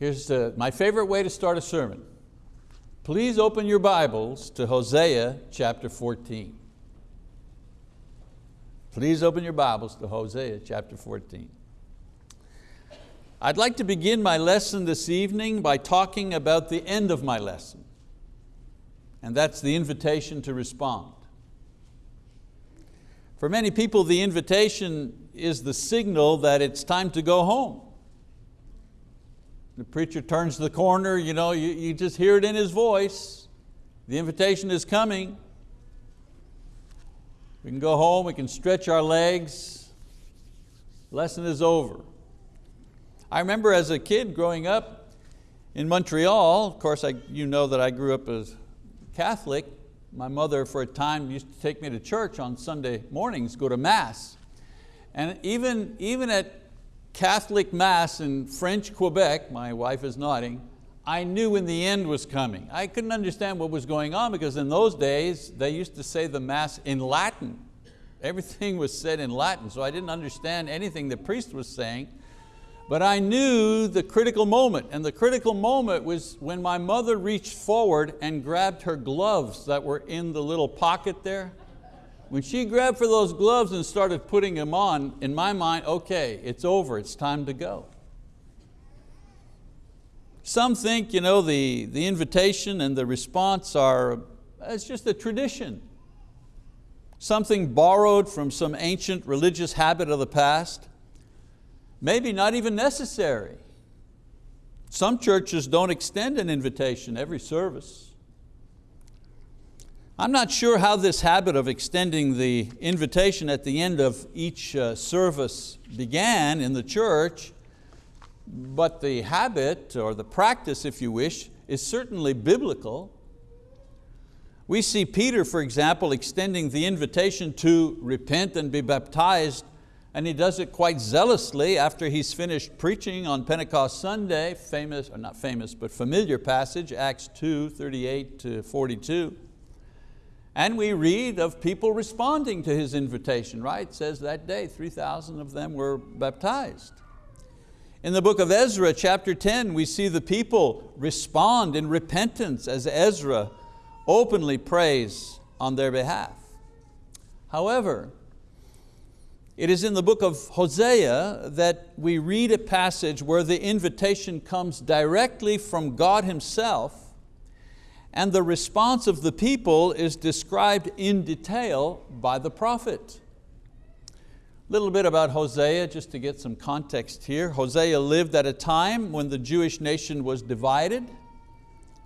Here's uh, my favorite way to start a sermon. Please open your Bibles to Hosea chapter 14. Please open your Bibles to Hosea chapter 14. I'd like to begin my lesson this evening by talking about the end of my lesson, and that's the invitation to respond. For many people, the invitation is the signal that it's time to go home. The preacher turns the corner, you, know, you, you just hear it in his voice. The invitation is coming. We can go home, we can stretch our legs. Lesson is over. I remember as a kid growing up in Montreal, of course I, you know that I grew up as Catholic. My mother for a time used to take me to church on Sunday mornings, go to mass. And even, even at Catholic mass in French Quebec, my wife is nodding, I knew when the end was coming. I couldn't understand what was going on because in those days, they used to say the mass in Latin. Everything was said in Latin, so I didn't understand anything the priest was saying. But I knew the critical moment, and the critical moment was when my mother reached forward and grabbed her gloves that were in the little pocket there. When she grabbed for those gloves and started putting them on, in my mind, okay, it's over, it's time to go. Some think you know, the, the invitation and the response are, it's just a tradition. Something borrowed from some ancient religious habit of the past. Maybe not even necessary. Some churches don't extend an invitation every service. I'm not sure how this habit of extending the invitation at the end of each uh, service began in the church, but the habit, or the practice if you wish, is certainly biblical. We see Peter, for example, extending the invitation to repent and be baptized and he does it quite zealously after he's finished preaching on Pentecost Sunday, famous, or not famous, but familiar passage, Acts 2, 38 to 42. And we read of people responding to his invitation, right? It says that day 3,000 of them were baptized. In the book of Ezra, chapter 10, we see the people respond in repentance as Ezra openly prays on their behalf. However, it is in the book of Hosea that we read a passage where the invitation comes directly from God Himself and the response of the people is described in detail by the prophet. A little bit about Hosea, just to get some context here. Hosea lived at a time when the Jewish nation was divided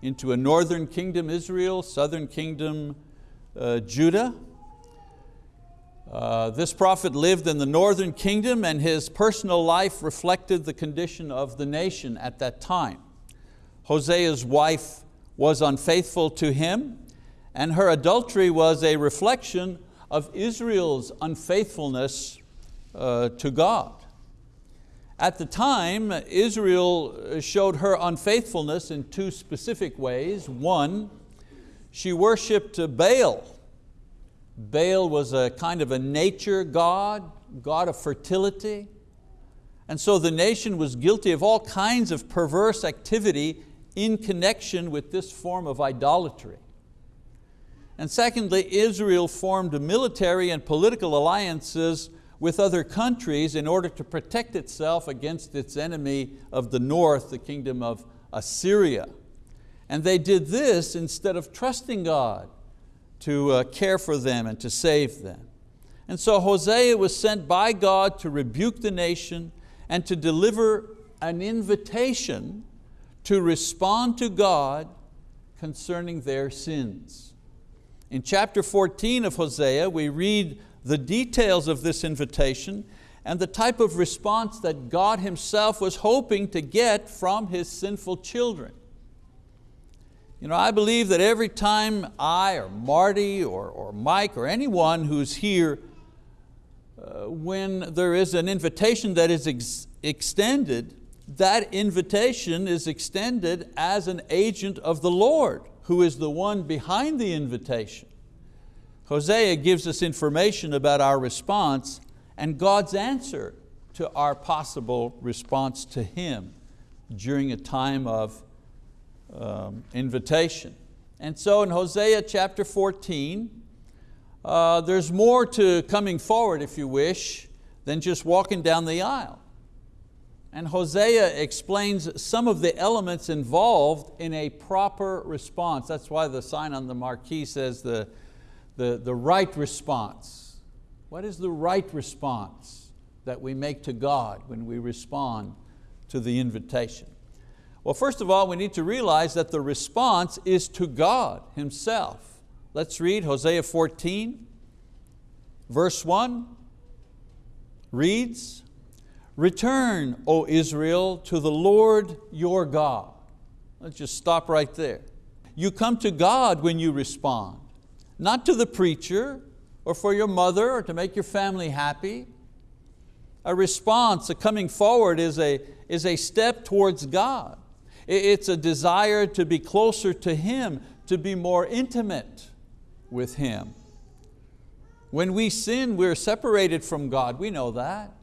into a northern kingdom, Israel, southern kingdom, uh, Judah. Uh, this prophet lived in the northern kingdom and his personal life reflected the condition of the nation at that time. Hosea's wife was unfaithful to him and her adultery was a reflection of Israel's unfaithfulness uh, to God. At the time, Israel showed her unfaithfulness in two specific ways. One, she worshiped Baal, Baal was a kind of a nature god, god of fertility. And so the nation was guilty of all kinds of perverse activity in connection with this form of idolatry. And secondly, Israel formed military and political alliances with other countries in order to protect itself against its enemy of the north, the kingdom of Assyria. And they did this instead of trusting God to uh, care for them and to save them. And so Hosea was sent by God to rebuke the nation and to deliver an invitation to respond to God concerning their sins. In chapter 14 of Hosea, we read the details of this invitation and the type of response that God Himself was hoping to get from His sinful children. You know, I believe that every time I or Marty or, or Mike or anyone who's here, uh, when there is an invitation that is ex extended, that invitation is extended as an agent of the Lord, who is the one behind the invitation. Hosea gives us information about our response and God's answer to our possible response to Him during a time of um, invitation. And so in Hosea chapter 14, uh, there's more to coming forward, if you wish, than just walking down the aisle. And Hosea explains some of the elements involved in a proper response. That's why the sign on the marquee says the, the, the right response. What is the right response that we make to God when we respond to the invitation? Well, first of all, we need to realize that the response is to God Himself. Let's read Hosea 14, verse 1 reads, Return, O Israel, to the Lord your God. Let's just stop right there. You come to God when you respond, not to the preacher or for your mother or to make your family happy. A response, a coming forward is a, is a step towards God. It's a desire to be closer to Him, to be more intimate with Him. When we sin, we're separated from God, we know that.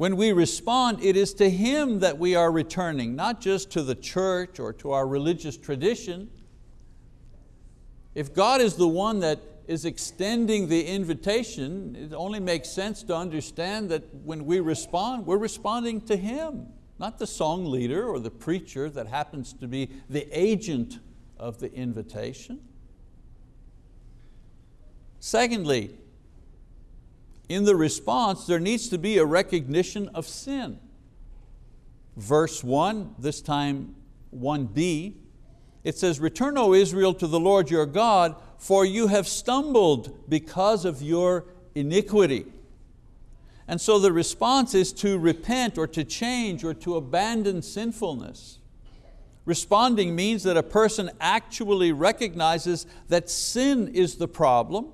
When we respond, it is to Him that we are returning, not just to the church or to our religious tradition. If God is the one that is extending the invitation, it only makes sense to understand that when we respond, we're responding to Him, not the song leader or the preacher that happens to be the agent of the invitation. Secondly, in the response, there needs to be a recognition of sin. Verse one, this time 1b, it says, Return, O Israel, to the Lord your God, for you have stumbled because of your iniquity. And so the response is to repent or to change or to abandon sinfulness. Responding means that a person actually recognizes that sin is the problem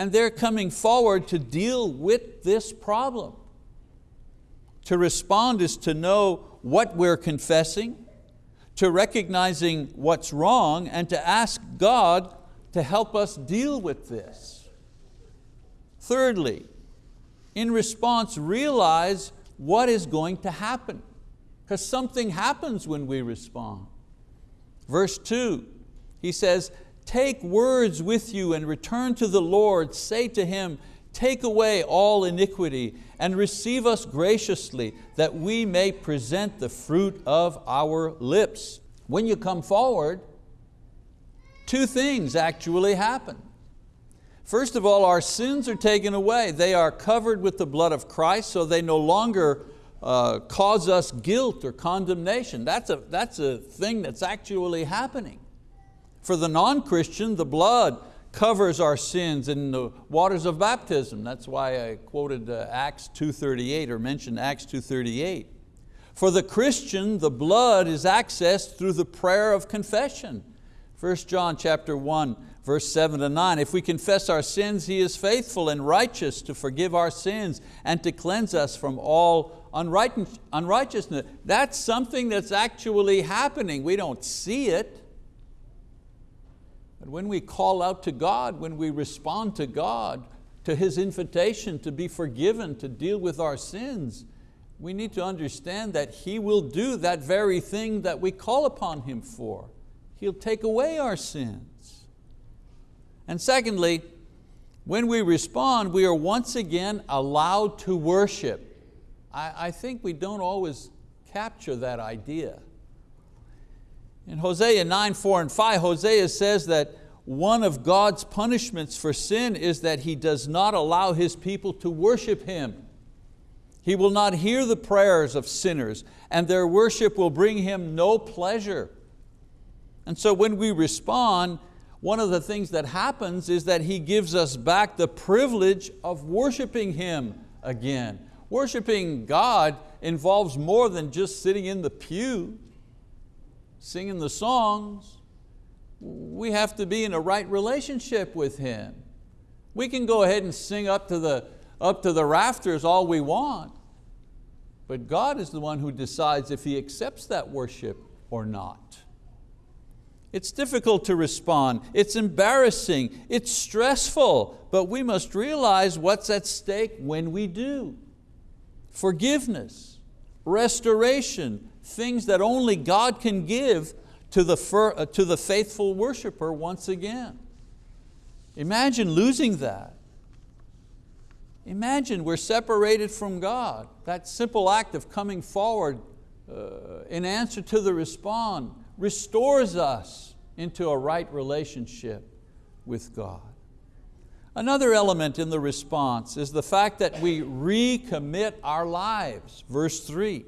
and they're coming forward to deal with this problem. To respond is to know what we're confessing, to recognizing what's wrong, and to ask God to help us deal with this. Thirdly, in response, realize what is going to happen, because something happens when we respond. Verse two, he says, Take words with you and return to the Lord. Say to Him, take away all iniquity and receive us graciously that we may present the fruit of our lips. When you come forward, two things actually happen. First of all, our sins are taken away. They are covered with the blood of Christ, so they no longer uh, cause us guilt or condemnation. That's a, that's a thing that's actually happening. For the non-Christian, the blood covers our sins in the waters of baptism. That's why I quoted uh, Acts 2.38 or mentioned Acts 2.38. For the Christian, the blood is accessed through the prayer of confession. 1 John chapter 1, verse 7 to 9. If we confess our sins, He is faithful and righteous to forgive our sins and to cleanse us from all unrighteousness. That's something that's actually happening. We don't see it. But when we call out to God, when we respond to God, to His invitation to be forgiven, to deal with our sins, we need to understand that He will do that very thing that we call upon Him for. He'll take away our sins. And secondly, when we respond, we are once again allowed to worship. I, I think we don't always capture that idea. In Hosea 9, 4 and 5, Hosea says that one of God's punishments for sin is that He does not allow His people to worship Him. He will not hear the prayers of sinners and their worship will bring Him no pleasure. And so when we respond, one of the things that happens is that He gives us back the privilege of worshiping Him again. Worshiping God involves more than just sitting in the pew singing the songs. We have to be in a right relationship with Him. We can go ahead and sing up to the, up to the rafters all we want, but God is the one who decides if He accepts that worship or not. It's difficult to respond, it's embarrassing, it's stressful, but we must realize what's at stake when we do. Forgiveness, restoration, things that only God can give to the, uh, to the faithful worshiper once again. Imagine losing that. Imagine we're separated from God. That simple act of coming forward uh, in answer to the respond restores us into a right relationship with God. Another element in the response is the fact that we recommit our lives. Verse three,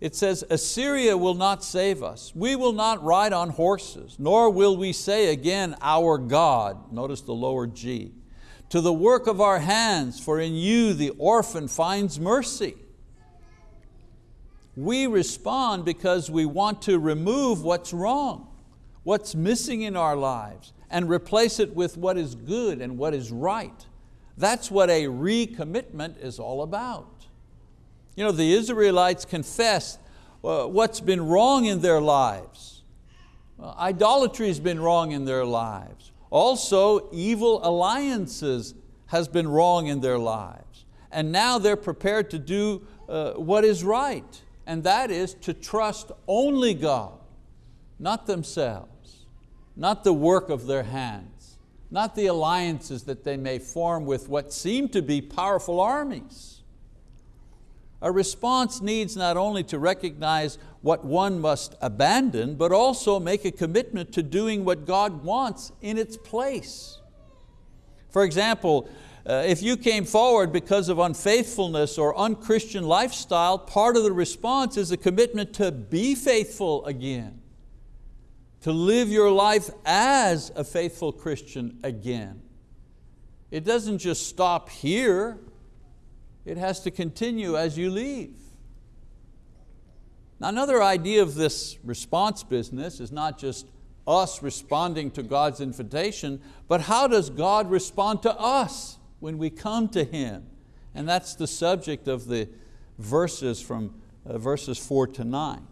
it says, Assyria will not save us. We will not ride on horses, nor will we say again, our God. Notice the lower G. To the work of our hands, for in you the orphan finds mercy. We respond because we want to remove what's wrong, what's missing in our lives, and replace it with what is good and what is right. That's what a recommitment is all about. You know, the Israelites confessed uh, what's been wrong in their lives. Idolatry has been wrong in their lives. Also, evil alliances has been wrong in their lives. And now they're prepared to do uh, what is right and that is to trust only God, not themselves, not the work of their hands, not the alliances that they may form with what seem to be powerful armies. A response needs not only to recognize what one must abandon, but also make a commitment to doing what God wants in its place. For example, uh, if you came forward because of unfaithfulness or unchristian lifestyle, part of the response is a commitment to be faithful again, to live your life as a faithful Christian again. It doesn't just stop here, it has to continue as you leave. Now another idea of this response business is not just us responding to God's invitation, but how does God respond to us? when we come to Him. And that's the subject of the verses from uh, verses four to nine.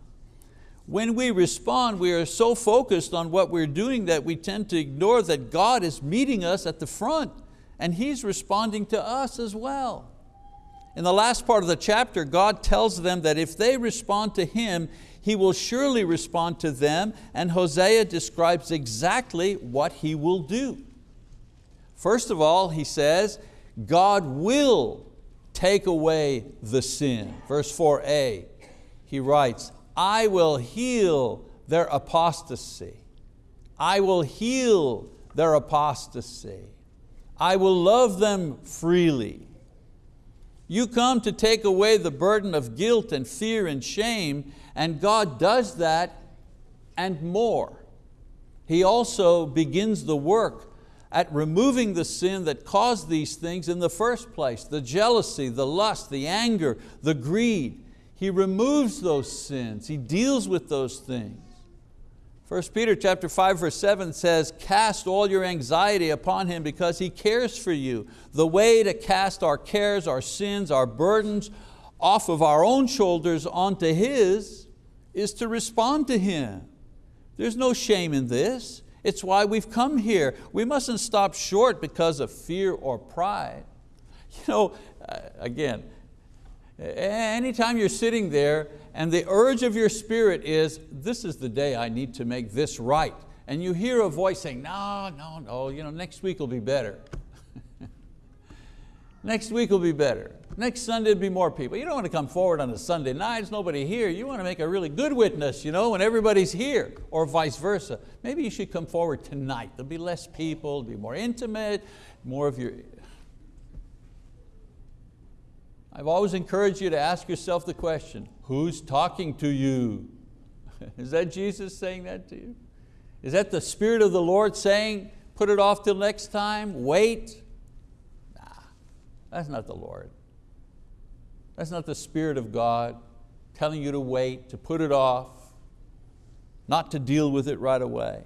When we respond, we are so focused on what we're doing that we tend to ignore that God is meeting us at the front and He's responding to us as well. In the last part of the chapter, God tells them that if they respond to Him, He will surely respond to them and Hosea describes exactly what He will do. First of all, he says, God will take away the sin. Verse 4a, he writes, I will heal their apostasy. I will heal their apostasy. I will love them freely. You come to take away the burden of guilt and fear and shame, and God does that and more. He also begins the work at removing the sin that caused these things in the first place, the jealousy, the lust, the anger, the greed. He removes those sins, He deals with those things. 1 Peter chapter 5 verse 7 says, cast all your anxiety upon Him because He cares for you. The way to cast our cares, our sins, our burdens off of our own shoulders onto His is to respond to Him. There's no shame in this. It's why we've come here. We mustn't stop short because of fear or pride. You know, uh, again, anytime you're sitting there and the urge of your spirit is, this is the day I need to make this right, and you hear a voice saying, no, no, no, you know, next week will be better. next week will be better. Next Sunday will be more people. You don't want to come forward on a Sunday night, there's nobody here. You want to make a really good witness you know, when everybody's here, or vice versa. Maybe you should come forward tonight. There'll be less people, it'll be more intimate, more of your... I've always encouraged you to ask yourself the question, who's talking to you? Is that Jesus saying that to you? Is that the Spirit of the Lord saying, put it off till next time, wait? Nah, that's not the Lord. That's not the Spirit of God telling you to wait, to put it off, not to deal with it right away.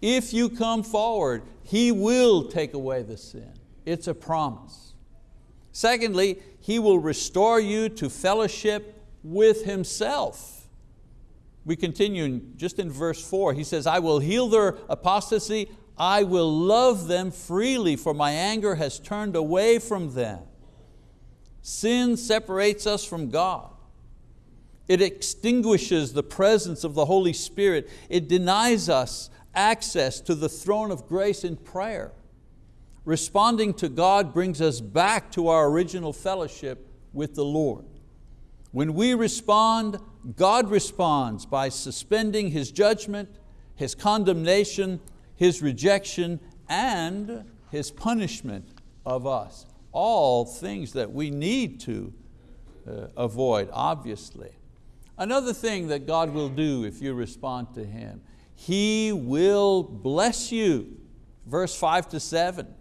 If you come forward, He will take away the sin. It's a promise. Secondly, He will restore you to fellowship with Himself. We continue just in verse four, He says, I will heal their apostasy, I will love them freely, for my anger has turned away from them. Sin separates us from God. It extinguishes the presence of the Holy Spirit. It denies us access to the throne of grace in prayer. Responding to God brings us back to our original fellowship with the Lord. When we respond, God responds by suspending His judgment, His condemnation, His rejection, and His punishment of us. All things that we need to uh, avoid, obviously. Another thing that God will do if you respond to Him, He will bless you. Verse five to seven.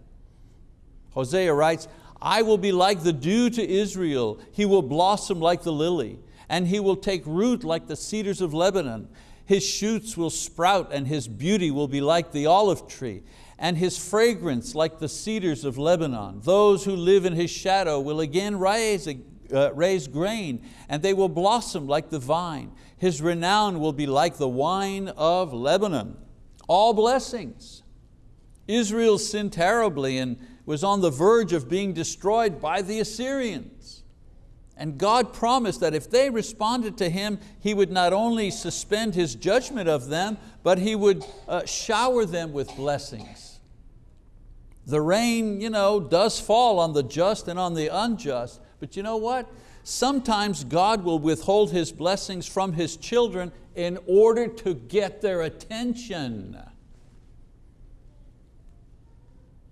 Hosea writes, I will be like the dew to Israel. He will blossom like the lily, and he will take root like the cedars of Lebanon. His shoots will sprout, and his beauty will be like the olive tree, and his fragrance like the cedars of Lebanon. Those who live in his shadow will again raise, uh, raise grain, and they will blossom like the vine. His renown will be like the wine of Lebanon. All blessings. Israel sinned terribly and was on the verge of being destroyed by the Assyrians. And God promised that if they responded to Him, He would not only suspend His judgment of them, but He would uh, shower them with blessings. The rain you know, does fall on the just and on the unjust, but you know what? Sometimes God will withhold His blessings from His children in order to get their attention.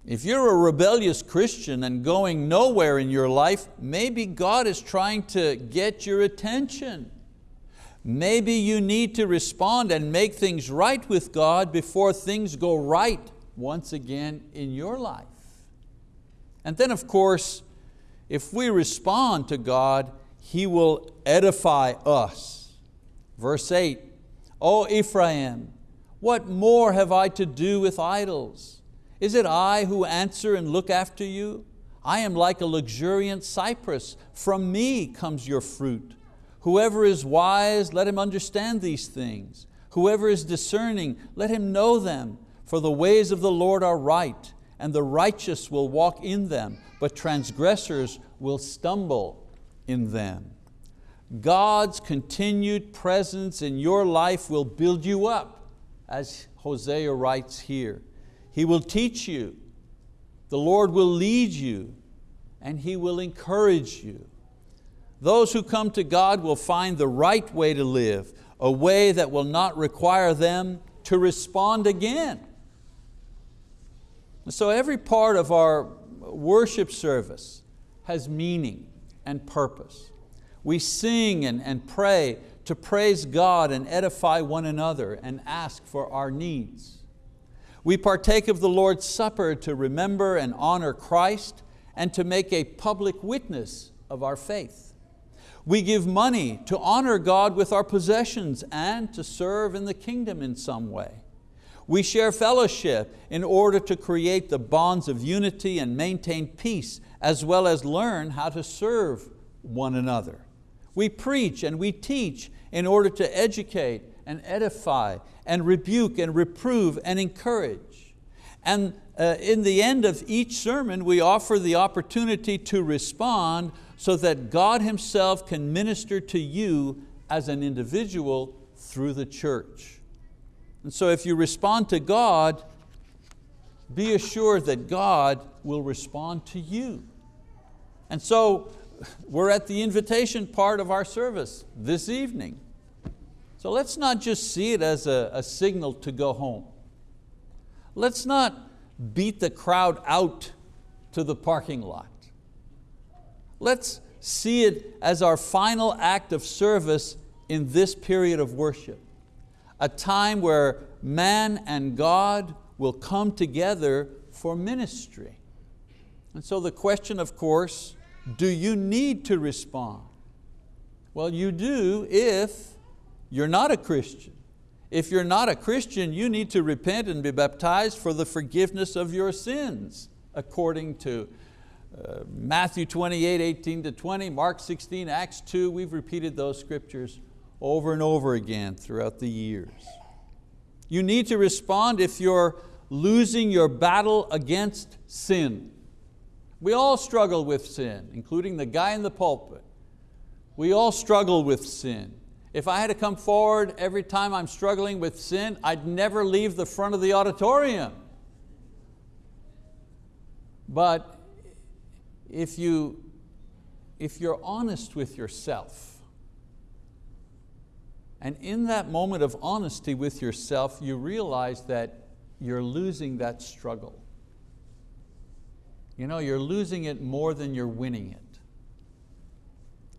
If you're a rebellious Christian and going nowhere in your life, maybe God is trying to get your attention. Maybe you need to respond and make things right with God before things go right once again in your life. And then of course, if we respond to God, He will edify us. Verse eight, O Ephraim, what more have I to do with idols? Is it I who answer and look after you? I am like a luxuriant cypress. From me comes your fruit. Whoever is wise, let him understand these things. Whoever is discerning, let him know them. For the ways of the Lord are right, and the righteous will walk in them, but transgressors will stumble in them. God's continued presence in your life will build you up, as Hosea writes here. He will teach you. The Lord will lead you and He will encourage you. Those who come to God will find the right way to live, a way that will not require them to respond again. So every part of our worship service has meaning and purpose. We sing and, and pray to praise God and edify one another and ask for our needs. We partake of the Lord's Supper to remember and honor Christ and to make a public witness of our faith. We give money to honor God with our possessions and to serve in the kingdom in some way. We share fellowship in order to create the bonds of unity and maintain peace, as well as learn how to serve one another. We preach and we teach in order to educate and edify and rebuke and reprove and encourage. And uh, in the end of each sermon, we offer the opportunity to respond so that God Himself can minister to you as an individual through the church. And so if you respond to God, be assured that God will respond to you. And so we're at the invitation part of our service this evening. So let's not just see it as a, a signal to go home. Let's not beat the crowd out to the parking lot. Let's see it as our final act of service in this period of worship. A time where man and God will come together for ministry. And so the question, of course, do you need to respond? Well, you do if you're not a Christian. If you're not a Christian, you need to repent and be baptized for the forgiveness of your sins, according to uh, Matthew 28, 18 to 20, Mark 16, Acts 2. We've repeated those scriptures over and over again throughout the years. You need to respond if you're losing your battle against sin. We all struggle with sin, including the guy in the pulpit. We all struggle with sin. If I had to come forward every time I'm struggling with sin, I'd never leave the front of the auditorium. But if, you, if you're honest with yourself, and in that moment of honesty with yourself, you realize that you're losing that struggle. You know, you're losing it more than you're winning it.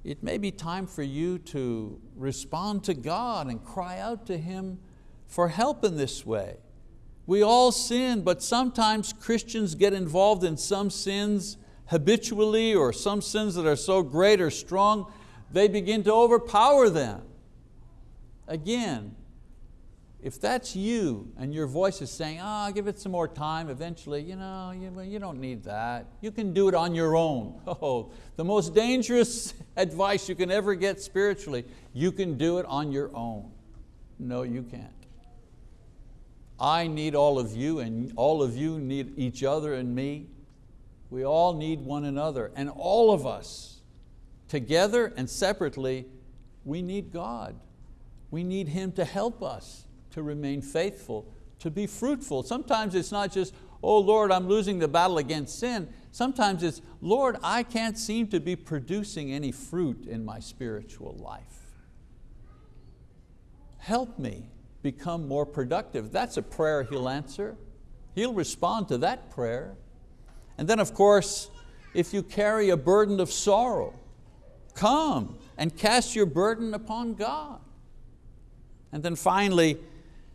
It may be time for you to respond to God and cry out to Him for help in this way. We all sin, but sometimes Christians get involved in some sins habitually or some sins that are so great or strong, they begin to overpower them. Again, if that's you and your voice is saying, ah, oh, give it some more time, eventually, you know, you, you don't need that. You can do it on your own. Oh, the most dangerous advice you can ever get spiritually, you can do it on your own. No, you can't. I need all of you and all of you need each other and me. We all need one another and all of us, together and separately, we need God. We need Him to help us to remain faithful, to be fruitful. Sometimes it's not just, oh Lord, I'm losing the battle against sin. Sometimes it's, Lord, I can't seem to be producing any fruit in my spiritual life. Help me become more productive. That's a prayer He'll answer. He'll respond to that prayer. And then of course, if you carry a burden of sorrow, come and cast your burden upon God. And then finally,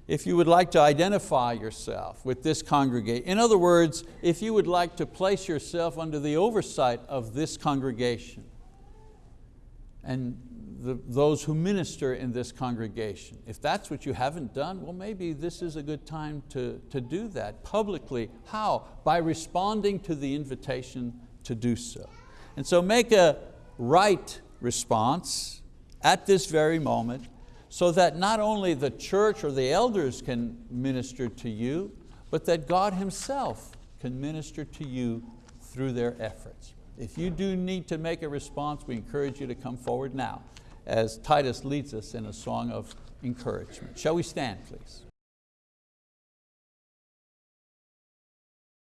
if you would like to identify yourself with this congregation, in other words, if you would like to place yourself under the oversight of this congregation and the, those who minister in this congregation, if that's what you haven't done, well maybe this is a good time to, to do that publicly. How? By responding to the invitation to do so. And so make a right response at this very moment so that not only the church or the elders can minister to you, but that God Himself can minister to you through their efforts. If you do need to make a response, we encourage you to come forward now as Titus leads us in a song of encouragement. Shall we stand, please?